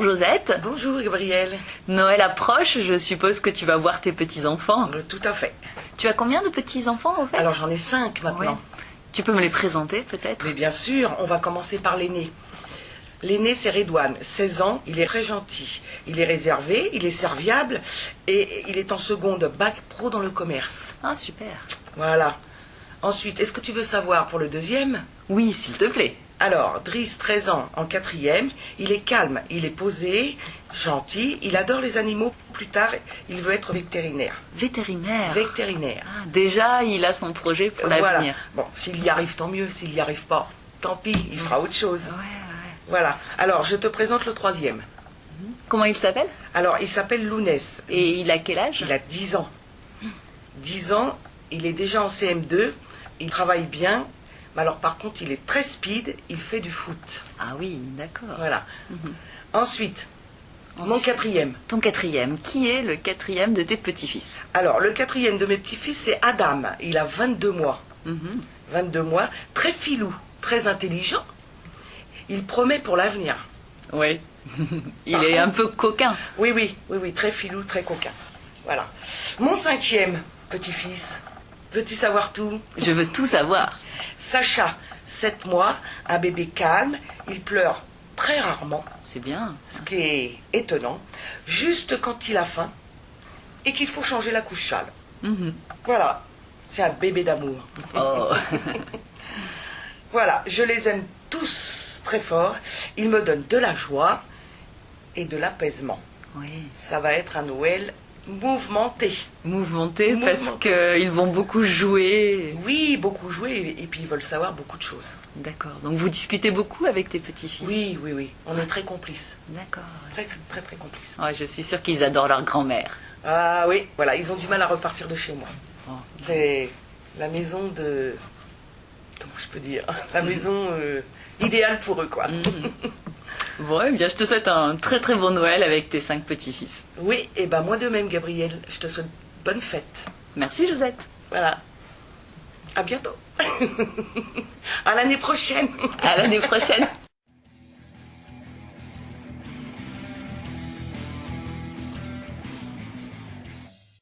Bonjour Josette. Bonjour Gabriel. Noël approche, je suppose que tu vas voir tes petits-enfants. Euh, Tout à fait. Tu as combien de petits-enfants en fait? Alors j'en ai cinq maintenant. Tu peux me les présenter peut-être? Mais bien sûr, on va commencer par l'aîné. L'aîné, c'est Redouane, 16 ans, il est très gentil. Il est réservé, il est serviable et il est en seconde bac pro dans le commerce. Ah super. Voilà. Ensuite, est-ce que tu veux savoir pour le deuxième? Oui, s'il te plaît. Alors, Driss, 13 ans, en quatrième, il est calme, il est posé, gentil, il adore les animaux. Plus tard, il veut être vétérinaire. Vétérinaire. Vétérinaire. Ah, déjà, il a son projet pour Voilà. l'avenir. Bon, s'il y arrive, tant mieux. S'il n'y arrive pas, tant pis, il fera autre chose. Ouais, ouais. Voilà. Alors, je te présente le troisième. Comment il s'appelle? Alors, il s'appelle Lounès. Et il a quel âge? Il a 10 ans. 10 ans, il est déjà en CM2, il travaille bien. Mais alors, par contre, il est très speed, il fait du foot. Ah oui, d'accord. Voilà. Ensuite, mon quatrième. Ton quatrième. Qui est le quatrième de tes petits-fils? Alors, le quatrième de mes petits-fils, c'est Adam. Il a 22 mois. Mhm. 22 mois, très filou, très intelligent. Il promet pour l'avenir. Oui. il est un peu coquin. Oui, oui, oui, oui, très filou, très coquin. Voilà. Mon cinquième petit-fils, veux-tu savoir tout? Je veux tout savoir. Sacha, 7 mois, un bébé calme, il pleure très rarement, C'est bien. ce qui est étonnant, juste quand il a faim et qu'il faut changer la couche châle. Mhm. Voilà, c'est un bébé d'amour. Oh. Voilà, je les aime tous très fort, ils me donnent de la joie et de l'apaisement. oui. Ça va être un Noël mouvementé. Mouvementé parce qu'ils vont beaucoup jouer. Oui, beaucoup jouer et puis ils veulent savoir beaucoup de choses. D'accord. Donc vous discutez beaucoup avec tes petits-fils? Oui, oui, oui, on est très complices. D'accord. Très, très, très complices. Ouais, je suis sûre qu'ils adorent leur grand-mère. Ah oui, voilà, ils ont du mal à repartir de chez moi. Oh. C'est la maison de... Comment je peux dire? La maison euh, idéale pour eux, quoi. Bon, eh bien, je te souhaite un très très bon Noël avec tes cinq petits-fils. Oui, et ben moi de même, Gabriel, je te souhaite bonne fête. Merci Josette. Voilà. À bientôt. à l'année prochaine. À l'année prochaine.